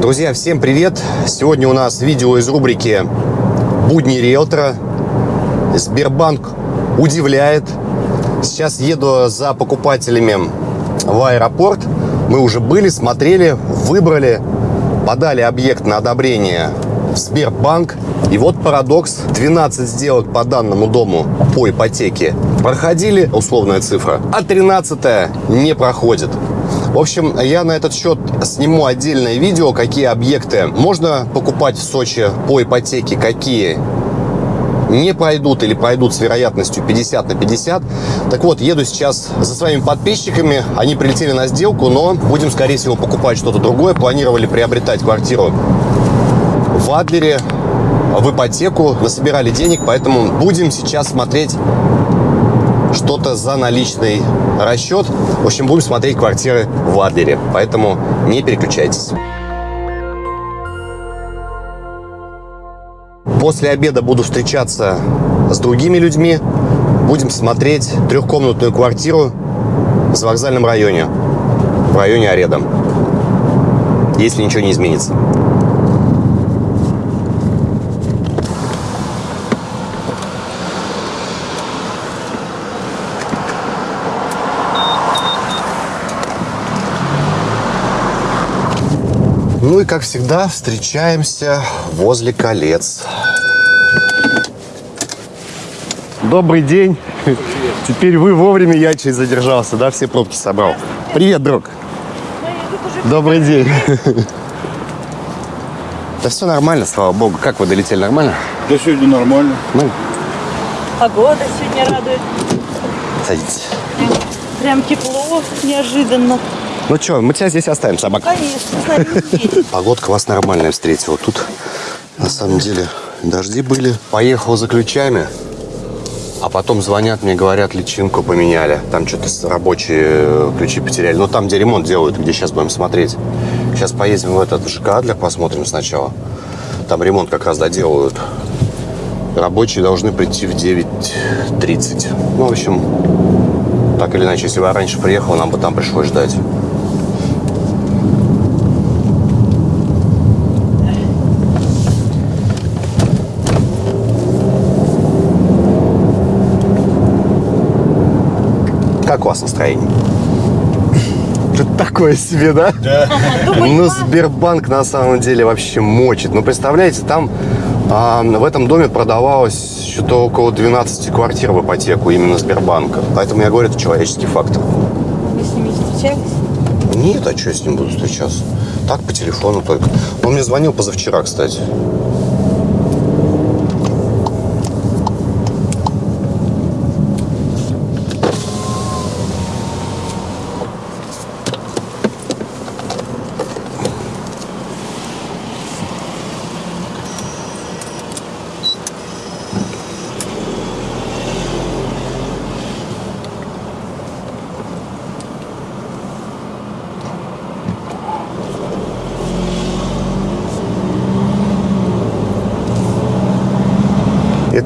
Друзья, всем привет! Сегодня у нас видео из рубрики «Будни риэлтора». Сбербанк удивляет. Сейчас еду за покупателями в аэропорт. Мы уже были, смотрели, выбрали, подали объект на одобрение в Сбербанк. И вот парадокс. 12 сделок по данному дому по ипотеке проходили, условная цифра, а 13 не проходит. В общем, я на этот счет сниму отдельное видео, какие объекты можно покупать в Сочи по ипотеке, какие не пройдут или пройдут с вероятностью 50 на 50. Так вот, еду сейчас за своими подписчиками. Они прилетели на сделку, но будем, скорее всего, покупать что-то другое. Планировали приобретать квартиру в Адлере, в ипотеку, насобирали денег, поэтому будем сейчас смотреть что-то за наличный расчет. В общем, будем смотреть квартиры в Адлере, поэтому не переключайтесь. После обеда буду встречаться с другими людьми. Будем смотреть трехкомнатную квартиру в вокзальном районе, в районе Ареда, если ничего не изменится. Ну и, как всегда, встречаемся возле колец. Добрый день. Теперь вы вовремя, я чуть задержался, да, все пробки собрал. Привет, друг. Добрый день. Да все нормально, слава богу. Как вы долетели, нормально? Да сегодня нормально. Ну, Погода сегодня радует. садитесь. Прям тепло, неожиданно. Ну что, мы тебя здесь оставим, собак. Конечно. Погодка вас нормальная встретила. Тут на самом деле дожди были. Поехал за ключами, а потом звонят мне, говорят, личинку поменяли. Там что-то рабочие э, ключи потеряли. Ну, там, где ремонт делают, где сейчас будем смотреть. Сейчас поедем в этот в ЖК Адлер, посмотрим сначала. Там ремонт как раз доделывают. Рабочие должны прийти в 9.30. Ну, в общем, так или иначе, если бы я раньше приехал, нам бы там пришлось ждать. Как у вас настроение? Что-то такое себе, да? Да. Ну, Сбербанк на самом деле вообще мочит. Ну, представляете, там а, в этом доме продавалось что-то около 12 квартир в ипотеку именно Сбербанка. Поэтому я говорю, это человеческий фактор. Вы с ними встречались? Нет, а что я с ним буду встречаться? Так, по телефону только. Он мне звонил позавчера, кстати.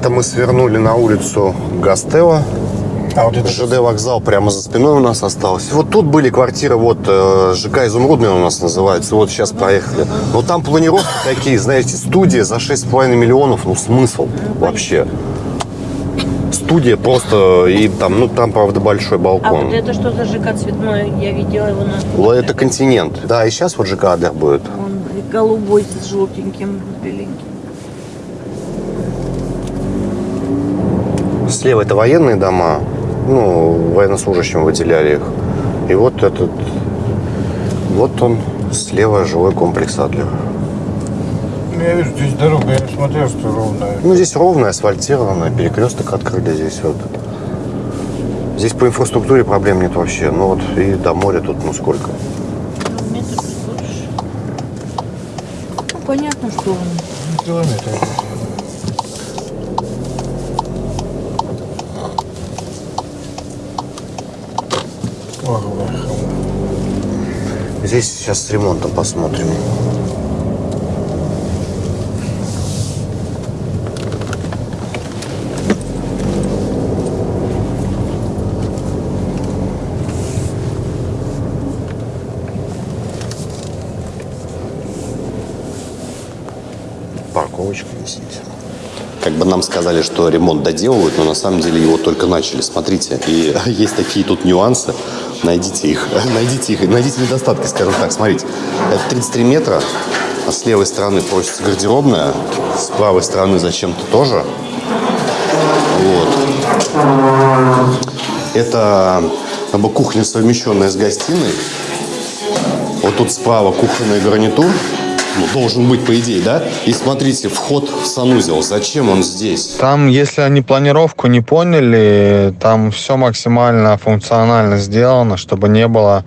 Это мы свернули на улицу Гастева. А вот это ЖД вокзал прямо за спиной у нас остался. Вот тут были квартиры, вот э, ЖК Изумрудный у нас называется. Вот сейчас проехали. Но там планировки такие, знаете, студия за 6,5 миллионов. Ну смысл вообще. Студия просто, и там, ну там, правда, большой А балкон. вот это что за ЖК цветной? Я видела его на... Вот Это континент. Да, и сейчас вот ЖК Адлер будет. Он голубой с желтеньким, беленьким. Слева это военные дома. Ну, военнослужащим выделяли их. И вот этот, вот он, слева жилой комплекс Адлер. Ну, я вижу, здесь дорога, я смотрел, что ровная. Ну, здесь ровная, асфальтированная, перекресток открыли здесь вот. Здесь по инфраструктуре проблем нет вообще. Ну вот и до моря тут ну сколько. Ну, метр больше. Ну, понятно, что он. Ну, километр. Здесь сейчас с ремонтом посмотрим. парковочку висит. Как бы нам сказали, что ремонт доделывают, но на самом деле его только начали. Смотрите, и есть такие тут нюансы. Найдите их, найдите их, найдите недостатки, скажем так. Смотрите, это 33 метра, а с левой стороны просится гардеробная, с правой стороны зачем-то тоже. Вот. Это как бы кухня, совмещенная с гостиной. Вот тут справа кухонный гарнитур. Ну, должен быть, по идее, да? И смотрите, вход в санузел. Зачем он здесь? Там, если они планировку не поняли, там все максимально функционально сделано, чтобы не было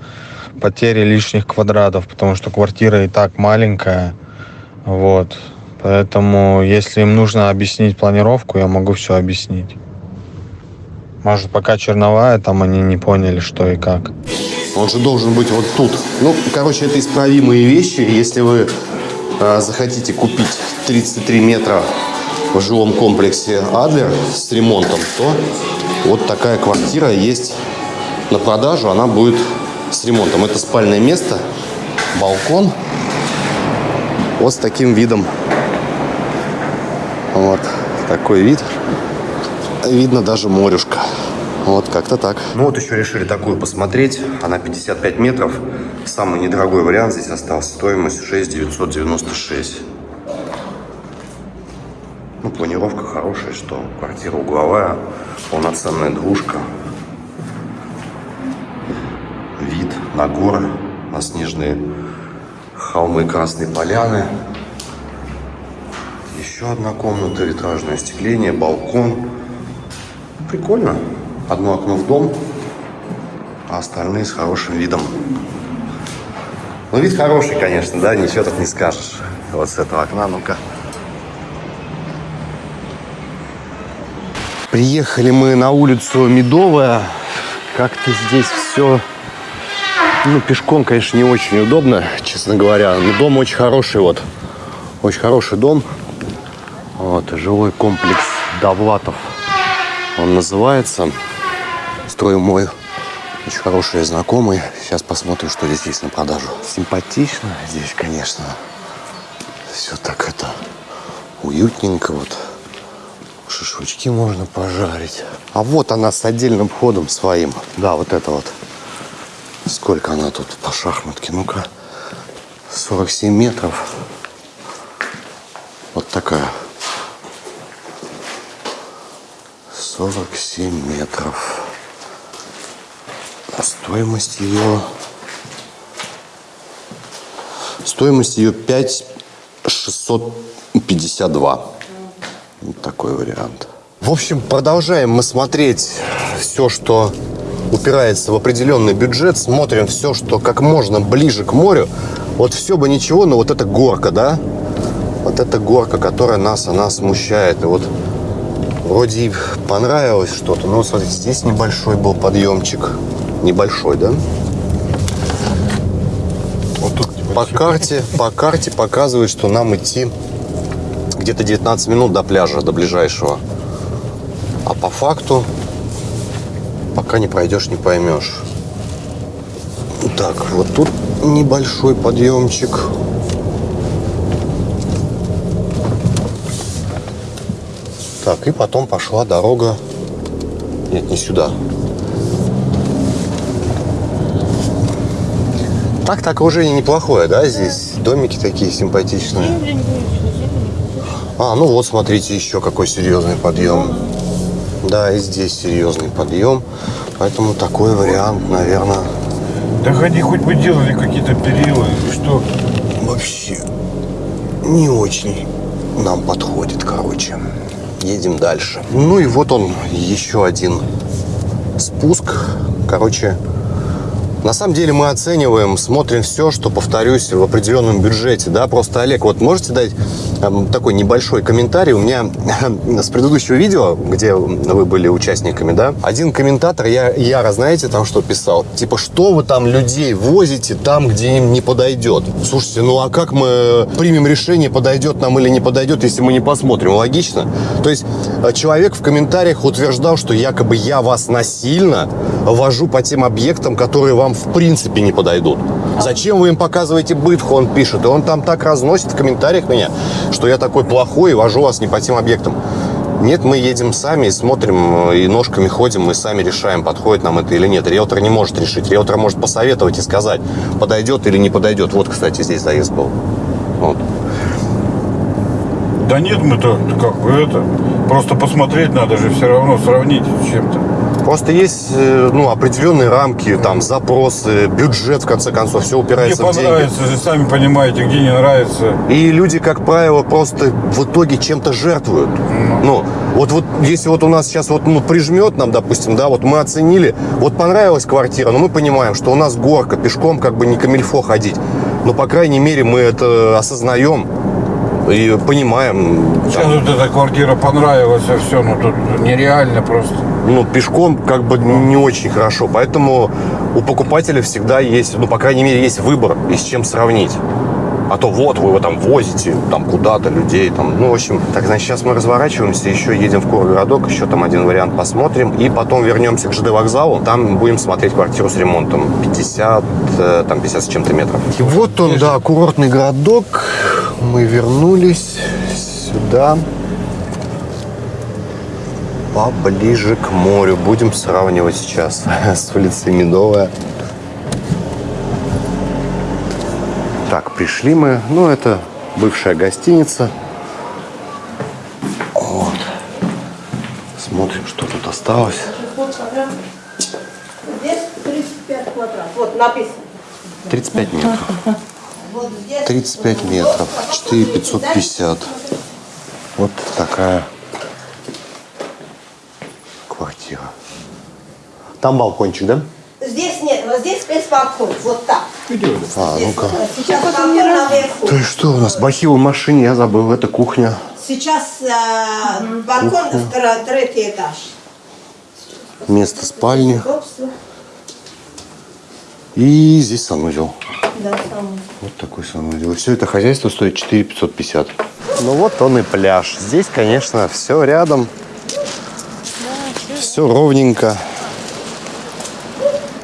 потери лишних квадратов, потому что квартира и так маленькая. Вот. Поэтому, если им нужно объяснить планировку, я могу все объяснить. Может, пока черновая, там они не поняли, что и как. Он же должен быть вот тут. Ну, короче, это исправимые вещи. Если вы захотите купить 33 метра в жилом комплексе Адлер с ремонтом, то вот такая квартира есть на продажу. Она будет с ремонтом. Это спальное место, балкон. Вот с таким видом. Вот такой вид. Видно даже морюшка. Вот как-то так. Ну вот еще решили такую посмотреть. Она 55 метров. Самый недорогой вариант здесь остался. Стоимость 6 996. Ну, планировка хорошая, что квартира угловая, полноценная двушка. Вид на горы, на снежные холмы Красной Поляны. Еще одна комната, витражное остекление, балкон. Прикольно. Одно окно в дом, а остальные с хорошим видом. Ну, вид хороший, конечно, да, ничего тут не скажешь. Вот с этого окна, ну-ка. Приехали мы на улицу Медовая. Как-то здесь все... Ну, пешком, конечно, не очень удобно, честно говоря. Но дом очень хороший, вот. Очень хороший дом. Вот, жилой комплекс Довлатов. Он называется. Строю мой очень хороший знакомый. Сейчас посмотрим, что здесь есть на продажу. Симпатично здесь, конечно. Все так это уютненько вот. Шашлычки можно пожарить. А вот она с отдельным входом своим. Да, вот это вот. Сколько она тут по шахматке? Ну-ка. 47 метров. Вот такая. 47 метров. Стоимость ее... Стоимость ее 5 652. Вот такой вариант. В общем, продолжаем мы смотреть все, что упирается в определенный бюджет. Смотрим все, что как можно ближе к морю. Вот все бы ничего, но вот эта горка, да? Вот эта горка, которая нас, она смущает. И вот вроде понравилось что-то. Но вот смотрите, здесь небольшой был подъемчик. Небольшой, да? Вот тут По карте, по карте показывает, что нам идти где-то 19 минут до пляжа, до ближайшего. А по факту, пока не пройдешь, не поймешь. Так, вот тут небольшой подъемчик. Так, и потом пошла дорога. Нет, не сюда. Так, так окружение неплохое, да, здесь? Домики такие симпатичные. А, ну вот, смотрите, еще какой серьезный подъем. Да, и здесь серьезный подъем. Поэтому такой вариант, наверное, Да ходи, хоть бы делали какие-то периоды, что? вообще не очень нам подходит, короче. Едем дальше. Ну и вот он, еще один спуск. Короче, на самом деле мы оцениваем, смотрим все, что, повторюсь, в определенном бюджете. Да, просто, Олег, вот можете дать эм, такой небольшой комментарий? У меня с предыдущего видео, где вы были участниками, да, один комментатор, я, яро, знаете, там что писал? Типа, что вы там людей возите там, где им не подойдет? Слушайте, ну а как мы примем решение, подойдет нам или не подойдет, если мы не посмотрим? Логично? То есть э, человек в комментариях утверждал, что якобы я вас насильно вожу по тем объектам, которые вам в принципе не подойдут. Зачем вы им показываете бытху, он пишет. И он там так разносит в комментариях меня, что я такой плохой и вожу вас не по тем объектам. Нет, мы едем сами и смотрим, и ножками ходим, мы сами решаем, подходит нам это или нет. Риэлтор не может решить. Риэлтор может посоветовать и сказать, подойдет или не подойдет. Вот, кстати, здесь заезд был. Вот. Да нет, мы-то как бы это. Просто посмотреть надо же все равно, сравнить с чем-то. Просто есть э, ну, определенные рамки, там, запросы, бюджет, в конце концов, все упирается в деньги. понравится сами понимаете, где не нравится. И люди, как правило, просто в итоге чем-то жертвуют. Ну, вот, вот если вот у нас сейчас вот ну, прижмет нам, допустим, да, вот мы оценили, вот понравилась квартира, но мы понимаем, что у нас горка, пешком как бы не камильфо ходить. Но, по крайней мере, мы это осознаем и понимаем. Сейчас там, вот эта квартира понравилась, а все, ну тут нереально просто. ну, пешком как бы не очень хорошо. Поэтому у покупателя всегда есть, ну, по крайней мере, есть выбор и с чем сравнить. А то вот вы его там возите, там куда-то людей, там, ну, в общем. Так, значит, сейчас мы разворачиваемся, еще едем в Кургородок, еще там один вариант посмотрим. И потом вернемся к ЖД вокзалу, там будем смотреть квартиру с ремонтом. 50, э, там 50 с чем-то метров. И вот он, да, курортный городок. Мы вернулись сюда поближе к морю. Будем сравнивать сейчас с улицей Медовая. Так, пришли мы. Ну, это бывшая гостиница. Вот. Смотрим, что тут осталось. Здесь 35 квадратов. Вот написано. 35 метров. Вот здесь 35 метров. 4550. Вот такая квартира. Там балкончик, да? Здесь нет, вот здесь спецбалкон. Вот так. А, ну-ка. Есть что у нас? Бахил в машине, я забыл. Это кухня. Сейчас э, балкон второй, третий этаж. Место спальни. И здесь санузел. Да, там. Вот такой санузел. И все это хозяйство стоит 4 550. Ну вот он и пляж. Здесь, конечно, все рядом. Все ровненько.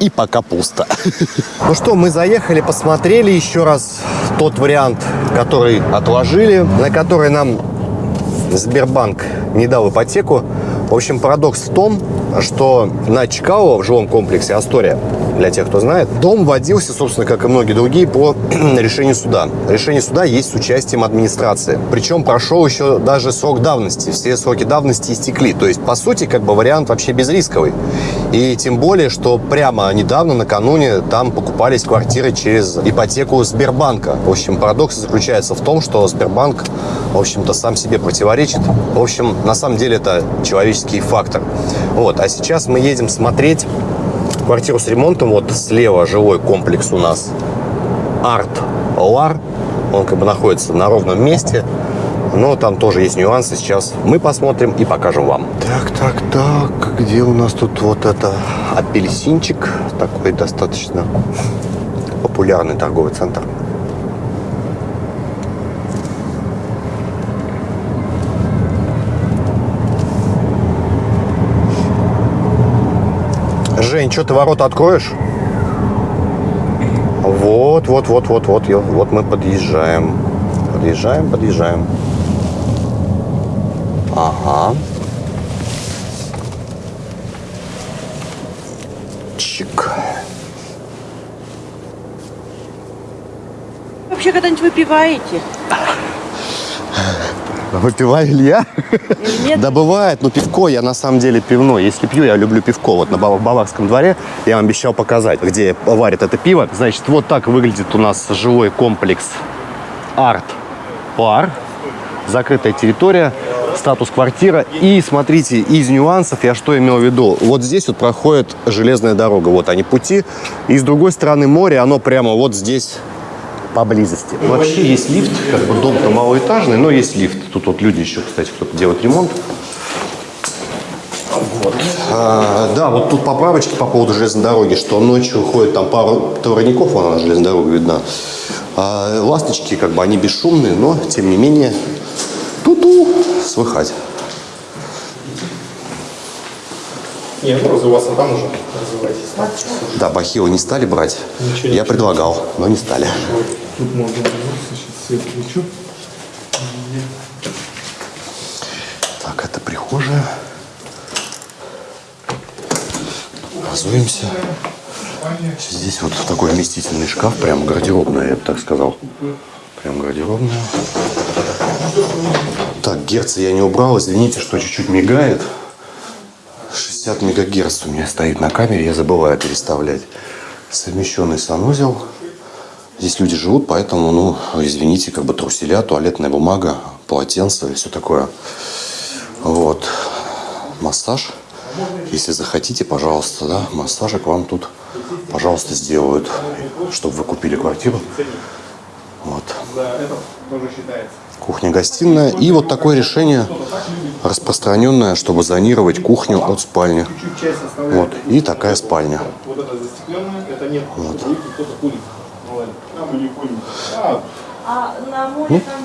И пока пусто. Ну что, мы заехали, посмотрели еще раз тот вариант, который отложили, на который нам Сбербанк не дал ипотеку. В общем, парадокс в том, что на Чикаго в жилом комплексе Астория, для тех, кто знает, дом вводился, собственно, как и многие другие, по решению суда. Решение суда есть с участием администрации. Причем прошел еще даже срок давности. Все сроки давности истекли. То есть, по сути, как бы вариант вообще безрисковый. И тем более, что прямо недавно, накануне, там покупались квартиры через ипотеку Сбербанка. В общем, парадокс заключается в том, что Сбербанк, в общем-то, сам себе противоречит. В общем, на самом деле это человеческий фактор. Вот. А сейчас мы едем смотреть квартиру с ремонтом. Вот слева жилой комплекс у нас Арт Лар. Он как бы находится на ровном месте. Но там тоже есть нюансы. Сейчас мы посмотрим и покажем вам. Так, так, так. Где у нас тут вот это апельсинчик? Такой достаточно популярный торговый центр. Жень, что ты ворота откроешь? Вот, вот, вот, вот, вот, вот мы подъезжаем. Подъезжаем, подъезжаем. Ага. Чик. Вообще когда-нибудь выпиваете? Выпиваю ли я? Нет? Да бывает, но пивко я на самом деле пивной. Если пью, я люблю пивко. Вот на Бава- Баварском дворе я вам обещал показать, где варят это пиво. Значит, вот так выглядит у нас жилой комплекс Арт Пар. Закрытая территория, статус квартира. И смотрите, из нюансов я что имел в виду. Вот здесь вот проходит железная дорога. Вот они пути. И с другой стороны море, оно прямо вот здесь поблизости. Вообще есть лифт, как бы дом-то малоэтажный, но есть лифт. Тут вот люди еще, кстати, кто-то делает ремонт. Вот. А, да, вот тут поправочки по поводу железной дороги, что ночью ходит там пару товарников, вон она железная дорога видна. А ласточки, как бы, они бесшумные, но, тем не менее, ту-ту, слыхать. Не, ну развиваться там уже развивайтесь. Да, бахилы не стали брать. Ничего, Я ничего. предлагал, но не стали. Тут можно вернуться, сейчас свет включу. Так, это прихожая. Разуемся. Здесь вот такой вместительный шкаф, прям гардеробная, я бы так сказал. Прям гардеробная. Так, герцы я не убрал, извините, что чуть-чуть мигает. 60 мегагерц у меня стоит на камере, я забываю переставлять. Совмещенный санузел. Здесь люди живут, поэтому, ну, извините, как бы труселя, туалетная бумага, полотенце и все такое. Вот. Массаж. Если захотите, пожалуйста, да, массажик вам тут, пожалуйста, сделают, чтобы вы купили квартиру. Вот. Кухня-гостиная. И вот такое решение распространенное, чтобы зонировать кухню от спальни. Вот. И такая спальня. Вот ладно. А. А, А на море там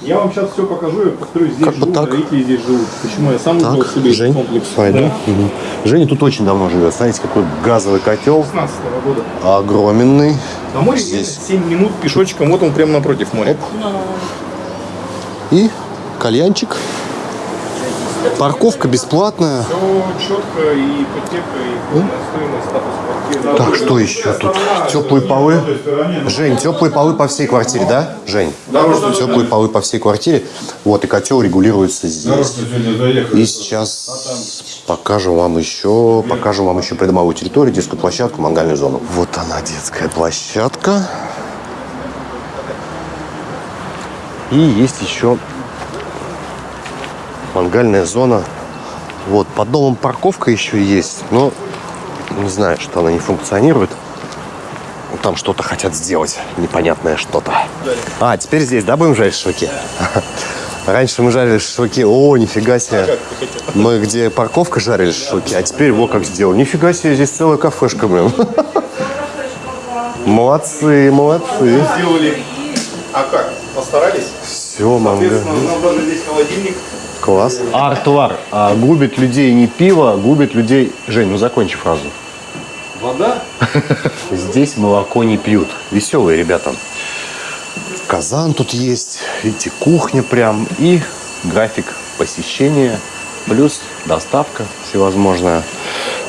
я вам сейчас все покажу, я повторюсь, здесь Как бы живут, так. родители здесь живут. Почему я сам выбрал себе Жень, комплекс? пойду. Да. Мгм. Женя тут очень давно живет. Смотрите, какой газовый котел. 16 года. Огроменный. На море Здесь. здесь 7 минут пешочком, вот он прямо напротив моря. И кальянчик. Парковка бесплатная. Все четко, и ипотека, и стоимость, статус квартиры. Так, что еще тут? Теплые полы. Жень, теплые полы по всей квартире, да? Жень? Теплые полы по всей квартире. Вот, и котел регулируется здесь. И сейчас покажем вам еще, покажем вам еще придомовую территорию, детскую площадку, мангальную зону. Вот она, детская площадка. И есть еще мангальная зона. Вот, под домом парковка еще есть, но не знаю, что она не функционирует. Ну, Там что-то хотят сделать, непонятное что-то. А, теперь здесь, да, будем жарить шашлыки? Раньше мы жарили шашлыки, о, нифига себе. Мы где парковка жарили шашлыки, а теперь вот как сделал. Нифига себе, здесь целая кафешка, блин. Молодцы, молодцы. Сделали. А как? Постарались? Все, манго. Соответственно, у нас даже здесь холодильник. Класс. Артуар. А, губит людей не пиво, губит людей... Жень, ну закончи фразу. Вода. Здесь молоко не пьют. Веселые ребята. Казан тут есть. Видите, кухня прям. И график посещения. Плюс доставка всевозможная.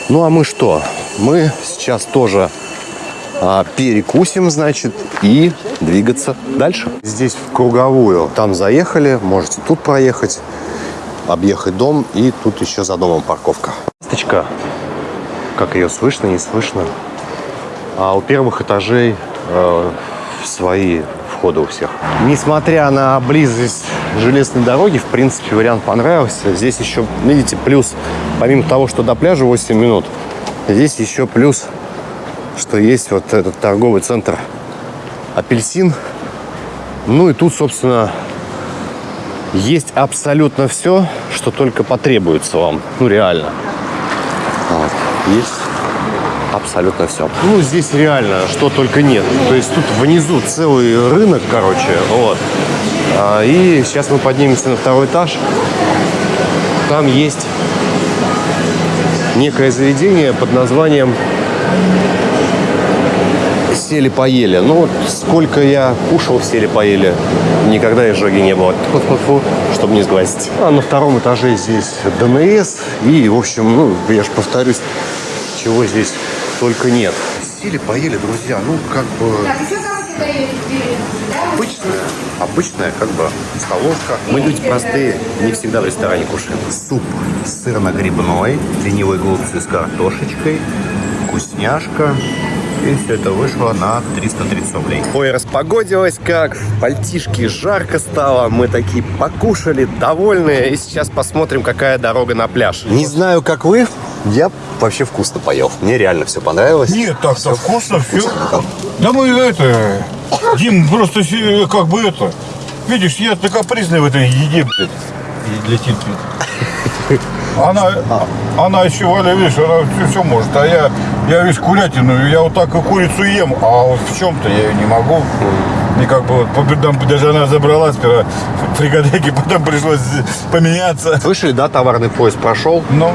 Ну а мы что? Мы сейчас тоже а, перекусим, значит, и двигаться дальше. Здесь в круговую. Там заехали, можете тут проехать, объехать дом, и тут еще за домом парковка. Ласточка, как ее слышно, не слышно. А у первых этажей э, свои входы у всех. Несмотря на близость железной дороги, в принципе, вариант понравился. Здесь еще, видите, плюс, помимо того, что до пляжа 8 минут, здесь еще плюс, что есть вот этот торговый центр «Апельсин». Ну и тут, собственно, есть абсолютно все, что только потребуется вам. Ну, реально. Вот. Есть абсолютно все. Ну, здесь реально что только нет. То есть тут внизу целый рынок, короче, вот. А, И сейчас мы поднимемся на второй этаж. Там есть некое заведение под названием сели поели. Ну вот сколько я кушал сели поели, никогда изжоги не было. Тьфу-тьфу-тьфу, чтобы не сглазить. А на втором этаже здесь ДНС. И, в общем, ну, я же повторюсь, чего здесь только нет. Сели поели, друзья, ну, как бы обычная, обычная как бы столовка. Мы люди простые, не всегда в ресторане кушаем. Суп сырно-грибной, ленивые голубцы с картошечкой, вкусняшка. И все это вышло на 330 рублей. Ой, распогодилось как, в пальтишке жарко стало, мы такие покушали, довольные, и сейчас посмотрим, какая дорога на пляж. Не знаю, как вы, я вообще вкусно поел. Мне реально все понравилось. Нет, так-то вкусно, все. Да мы это... Дим, просто как бы это... Видишь, я ты капризный в этой еде, блядь. И летит, блядь. Она, она еще, Валя, видишь, она все, все может. А я, я весь курятину, я вот так и курицу ем, а вот в чем-то я ее не могу. И как бы вот по бедам даже она забрала сперва фрикадельки, потом пришлось поменяться. Слышали, да, товарный поезд прошел? Ну,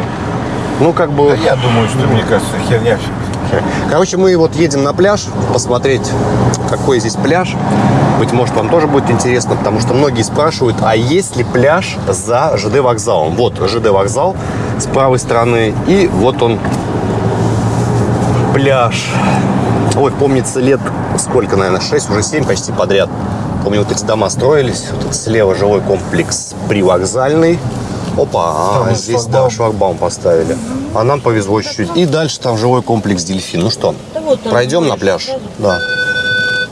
Ну, как Да бы... я думаю, что, мне кажется, херня. Короче, мы вот едем на пляж, посмотреть, какой здесь пляж. Быть может, вам тоже будет интересно, потому что многие спрашивают, а есть ли пляж за ЖД вокзалом? Вот ЖД вокзал с правой стороны, и вот он, пляж. Ой, помнится, лет сколько, наверное, 6, уже 7 почти подряд. Помню, вот эти дома строились. Вот тут слева жилой комплекс привокзальный. Опа, а, здесь, шлагбаум. да, шлагбаум поставили. А нам повезло чуть-чуть. И дальше там жилой комплекс «Дельфин». Ну что, Да вот там пройдем на пляж? сразу. Да.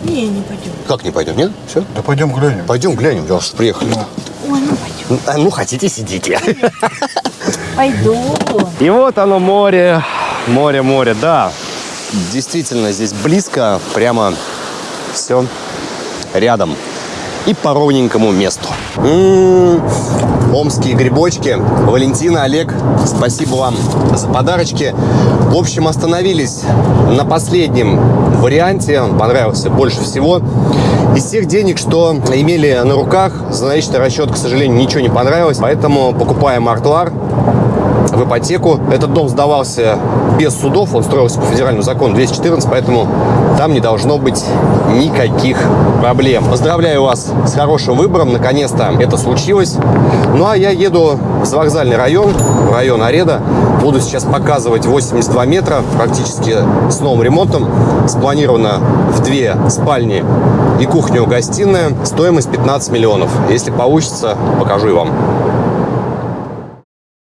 Не, не пойдем. Как не пойдем, нет? Все? Да пойдем глянем. Пойдем глянем, раз уж приехали. Ой, ну пойдем. А, Ну, хотите, сидите. Пойду. И вот оно море, море, море, да. Действительно, здесь близко, прямо все рядом. И по ровненькому месту. М, Омские грибочки. Валентина, Олег, спасибо вам за подарочки. В общем, остановились на последнем варианте. Он понравился больше всего. Из всех денег, что имели на руках, за наличный расчет, к сожалению, ничего не понравилось. Поэтому покупаем артуар в ипотеку. Этот дом сдавался без судов, он строился по федеральному закону 214, поэтому там не должно быть никаких проблем. Поздравляю вас с хорошим выбором, наконец-то это случилось. Ну а я еду в вокзальный район, в район Ареда. Буду сейчас показывать 82 метра, практически с новым ремонтом. Спланировано в две спальни и кухню-гостиная. Стоимость 15 миллионов. Если получится, покажу и вам.